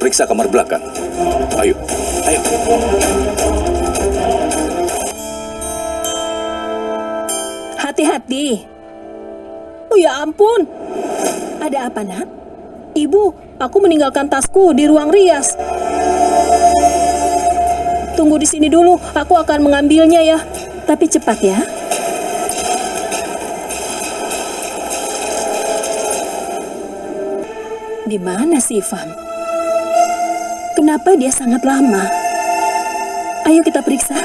periksa kamar belakang. Ayo, ayo. Hati-hati. Oh ya ampun. Ada apa nak? Ibu, aku meninggalkan tasku di ruang rias. Tunggu di sini dulu, aku akan mengambilnya ya. Tapi cepat ya. Di mana si Ivan? Kenapa dia sangat lama? Ayo kita periksa.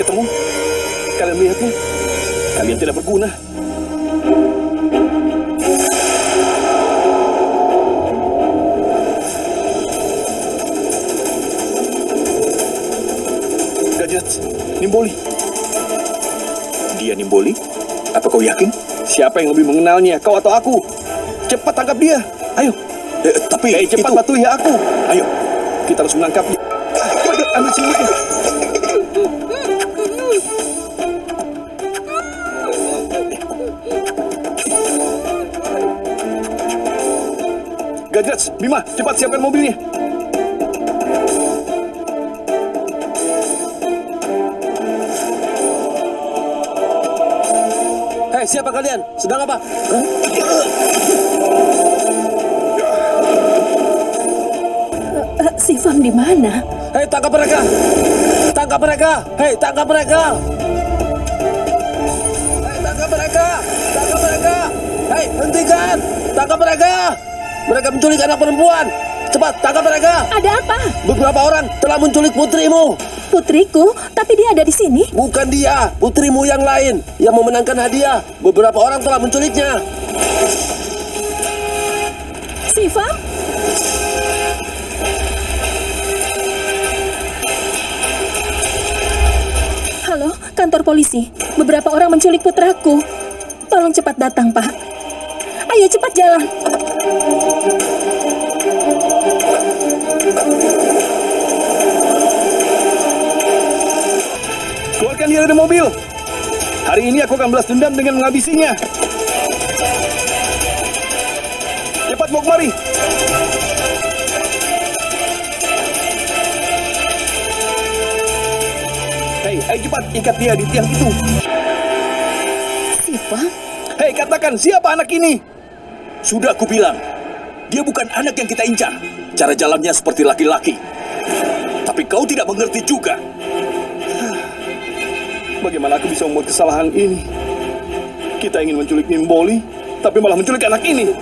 Ketemu? Kalian melihatnya? Kalian tidak berguna. Gajat, Nimboli. Dia Nimboli? Apa kau yakin? Siapa yang lebih mengenalnya, kau atau aku? Cepat tangkap dia. Ayo. Eh, tapi eh, cepat itu- patuhi aku. Ayo. Kita harus menangkapnya. Waduh, ambil selimutnya. Gajats, Bima, cepat siapkan mobilnya. Hei, siapa kalian? Sedang apa? Eh, si Ivan di mana? Hei, tangkap mereka! Tangkap mereka! Hei, tangkap mereka! Hei, tangkap mereka! Tangkap mereka! Hei, hentikan! Tangkap mereka! Mereka menculik anak perempuan! Cepat, tangkap mereka! Ada apa? Beberapa orang telah menculik putrimu! Putriku, tapi dia ada di sini. Bukan dia, putrimu yang lain yang memenangkan hadiah. Beberapa orang telah menculiknya. Si Ivan? Halo, kantor polisi. Beberapa orang menculik putraku. Tolong cepat datang, Pak. Ayo cepat jalan. Keluarkan dia dari mobil. Hari ini aku akan balas dendam dengan menghabisinya. Cepat bawa kemari. Hei, ayo cepat ikat dia di tiang itu. Si Ivan? Hei, katakan siapa anak ini? Sudah aku bilang, dia bukan anak yang kita incar. Cara jalannya seperti laki-laki. Tapi kau tidak mengerti juga. Bagaimana aku bisa membuat kesalahan ini? Kita ingin menculik Nimboli, tapi malah menculik anak ini.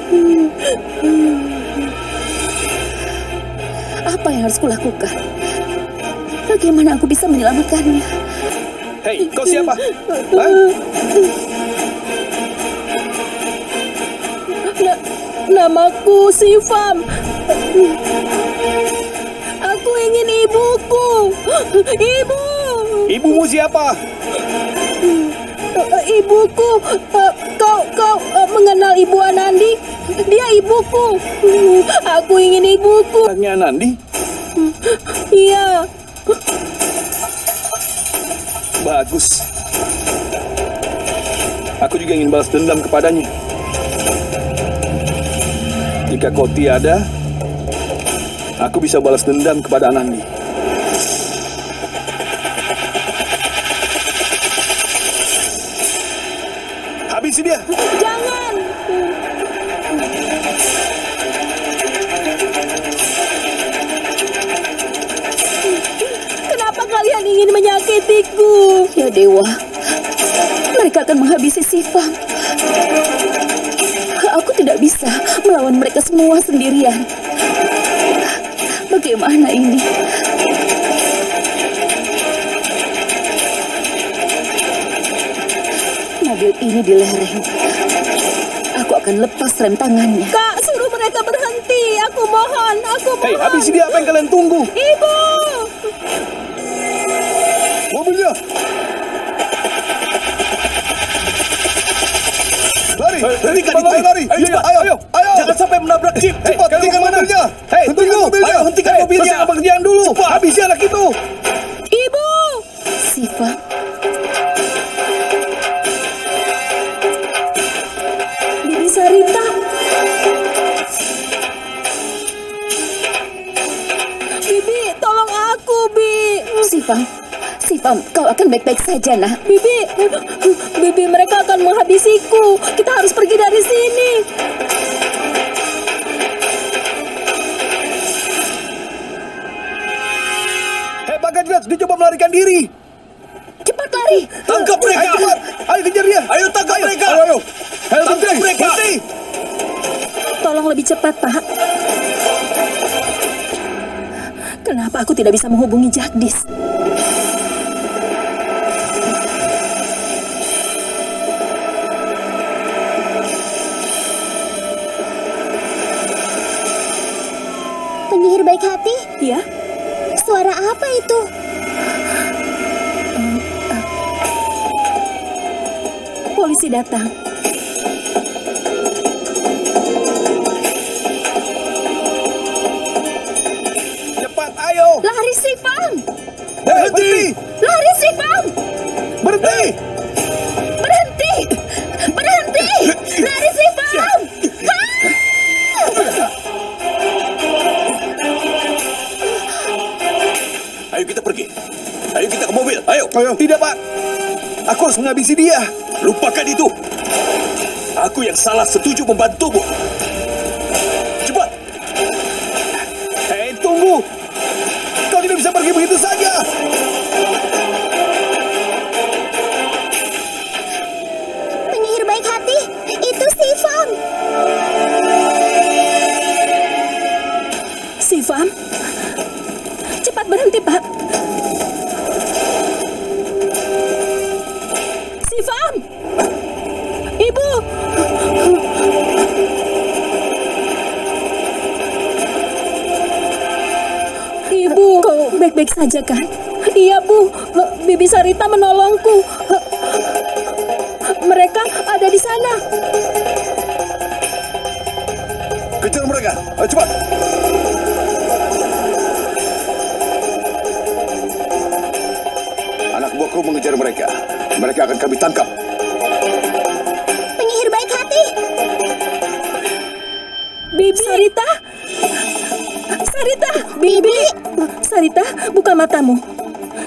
Apa yang harus kulakukan? Bagaimana aku bisa menyelamatkannya? Hei, kau siapa? Hah? Na- namaku Sifam. Aku ingin ibuku. Ibu. Ibumu siapa? Eh, Ibuku, Eh, kau kau eh, mengenal Ibu Anandi? Dia ibuku. Aku ingin ibuku. Anaknya Nandi? Iya. Bagus. Aku juga ingin balas dendam kepadanya. Jika kau tiada, aku bisa balas dendam kepada Anandi. Habisi dia. Jangan. Kenapa kalian ingin menyakitiku? Ya Dewa, mereka akan menghabisi Sifam. Aku tidak bisa melawan mereka semua sendirian. Bagaimana ini? Mobil ini di lereng. Aku akan lepas rem tangannya. Kak, suruh mereka berhenti. Aku mohon, aku mohon. Hei, habisi dia apa yang kalian tunggu? Ibu! Mobilnya. Lari, hentikan itu. Lari, ayo, ayo, ayo, ayo menabrak jeep. Cepat, hey, hentikan mobilnya. Hei, tunggu. Mobilnya. Ayo, hentikan hey, mobilnya. Selesai pengerjaan dulu. Cepat. Habisi anak itu. Ibu. Siva. Bibi Sarita. Bibi, tolong aku, Bi. Siva, Siva, kau akan baik-baik saja, nak. Bibi, Bibi, mereka akan menghabisiku. Kita harus pergi dari sini. Melarikan diri. Cepat lari. Tangkap mereka! Ayo, cepat. Ayo, kejar dia. Ayo tangkap mereka! Ayo, ayo. Hei, Tangkap berhenti. mereka. Berhenti. Tolong lebih cepat, Pak. Kenapa aku tidak bisa menghubungi Jagdis? Penyihir baik hati, Ya, suara apa itu? Polisi datang. Cepat, ayo. Lari, Sifam! Hei, berhenti. Lari, Sifam! Berhenti. Berhenti! Berhenti! Lari, Sifam! Ayo kita pergi. Ayo kita ke mobil. Ayo. Ayo. Tidak, Pak. Aku harus menghabisi dia. Lupakan itu. Aku yang salah setuju membantumu. Cepat. Hei, tunggu. Kau tidak bisa pergi begitu saja. Baik-baik saja kan? Iya, Bu. Bibi Sarita menolongku. Mereka ada di sana. Kejar mereka. Ayo, cepat. Anak buahku mengejar mereka. Mereka akan kami tangkap. Bibi. Sarita, buka matamu.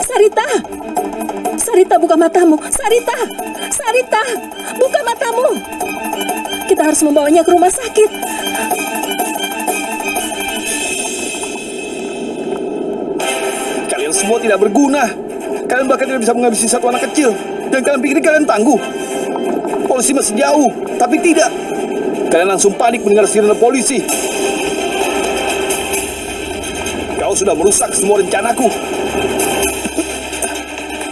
Sarita. Sarita, buka matamu. Sarita. Sarita, buka matamu. Kita harus membawanya ke rumah sakit. Kalian semua tidak berguna. Kalian bahkan tidak bisa menghabisi satu anak kecil. Dan kalian pikir kalian tangguh. Polisi masih jauh, tapi tidak. Kalian langsung panik mendengar sirene polisi. Sudah merusak semua rencanaku.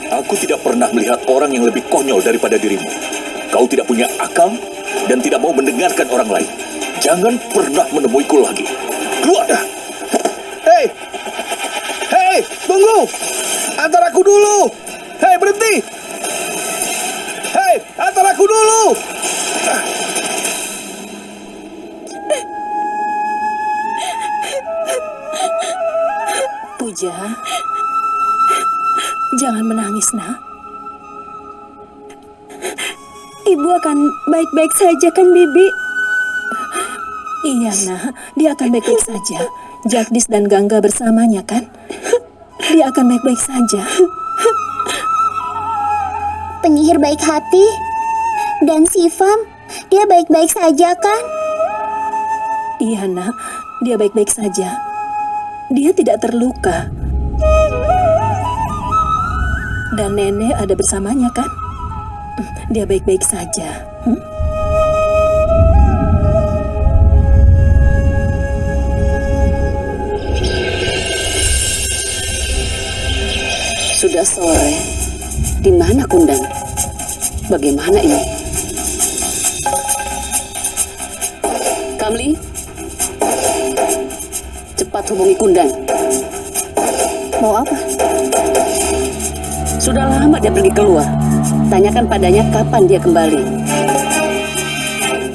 Aku tidak pernah melihat orang yang lebih konyol daripada dirimu. Kau tidak punya akal dan tidak mau mendengarkan orang lain. Jangan pernah menemuiku lagi. Keluar! Hei! Hei, tunggu! Antar aku dulu! Hei, berhenti! Hei, antar aku dulu! Puja. Jangan menangis, nak. Ibu akan baik-baik saja kan, Bibi? Iya, nak. Dia akan baik-baik saja. Jagdis dan Gangga bersamanya, kan? Dia akan baik-baik saja. penyihir baik hati, dan Sifam, dia baik-baik saja kan? Iya, nak. Dia baik-baik saja. Dia tidak terluka. Dan nenek ada bersamanya, kan? Dia baik-baik saja. Hmm? Sudah sore. Di mana Kundan? Bagaimana ini? Kamli? Cepat hubungi Kundan. Mau apa? Sudah lama dia pergi keluar. Tanyakan padanya kapan dia kembali.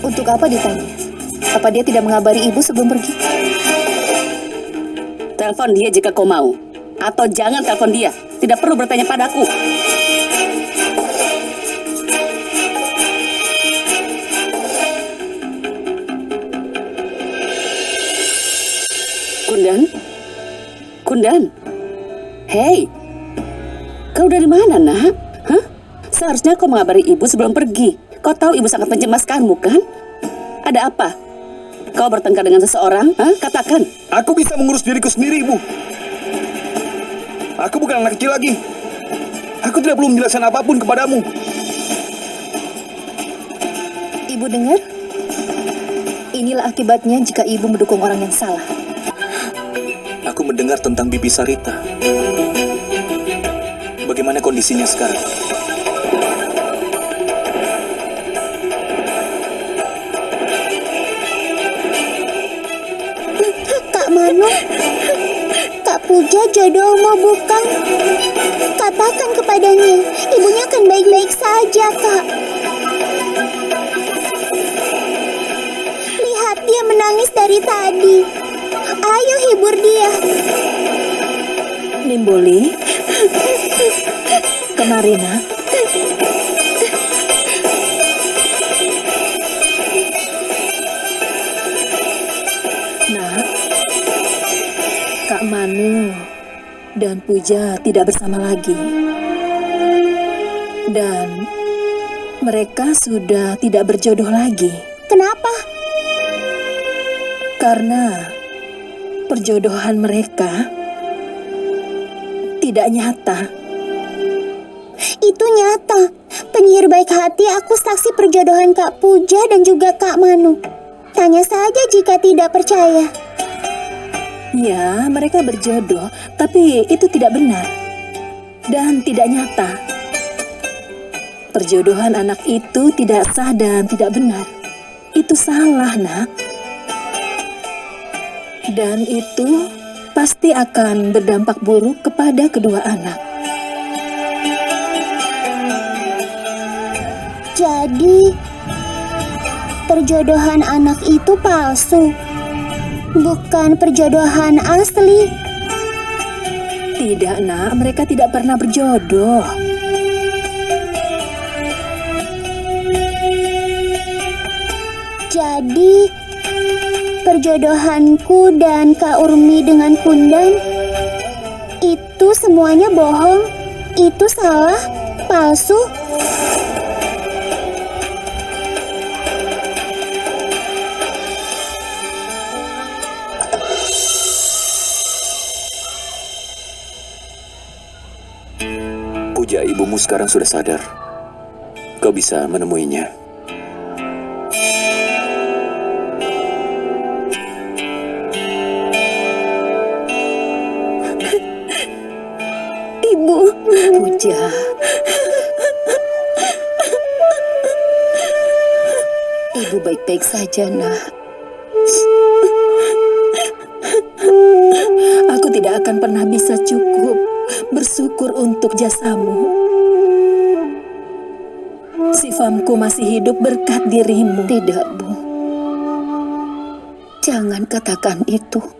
Untuk apa ditanya? Apa dia tidak mengabari ibu sebelum pergi? Telepon dia jika kau mau. Atau jangan telepon dia. Tidak perlu bertanya padaku. Kundan? Kundan? Hei, Kau dari mana, nak? Hah? Seharusnya kau mengabari ibu sebelum pergi. Kau tahu ibu sangat mencemaskanmu, kan? Ada apa? Kau bertengkar dengan seseorang? Hah? Katakan. Aku bisa mengurus diriku sendiri, Ibu. Aku bukan anak kecil lagi. Aku tidak perlu menjelaskan apa pun kepadamu. Ibu dengar? Inilah akibatnya jika ibu mendukung orang yang salah. Mendengar tentang Bibi Sarita. Bagaimana kondisinya sekarang? Kak Manu, Kak Puja jodohmu bukan? Katakan kepadanya, ibunya akan baik-baik saja, Kak. Lihat dia menangis dari tadi. Ayo hibur dia. Nimboli, kemari nak. Nak, Kak Manu dan Puja tidak bersama lagi. Dan mereka sudah tidak berjodoh lagi. Kenapa? Karena perjodohan mereka tidak nyata. Itu nyata. Penyihir baik hati aku saksi perjodohan Kak Puja dan juga Kak Manu. Tanya saja jika tidak percaya. Ya, mereka berjodoh, tapi itu tidak benar dan tidak nyata. Perjodohan anak itu tidak sah dan tidak benar. Itu salah, Nak. Dan itu pasti akan berdampak buruk kepada kedua anak. Jadi, perjodohan anak itu palsu. Bukan perjodohan asli. Tidak, Nak, mereka tidak pernah berjodoh. Jadi, perjodohanku dan Kak Urmi dengan Kundan itu semuanya bohong. Itu salah, palsu. Puja, ibumu sekarang sudah sadar. Kau bisa menemuinya. Puja. Ibu baik-baik saja, nak. Aku tidak akan pernah bisa cukup bersyukur untuk jasamu. Sifamku masih hidup berkat dirimu. Tidak, Bu. Jangan katakan itu.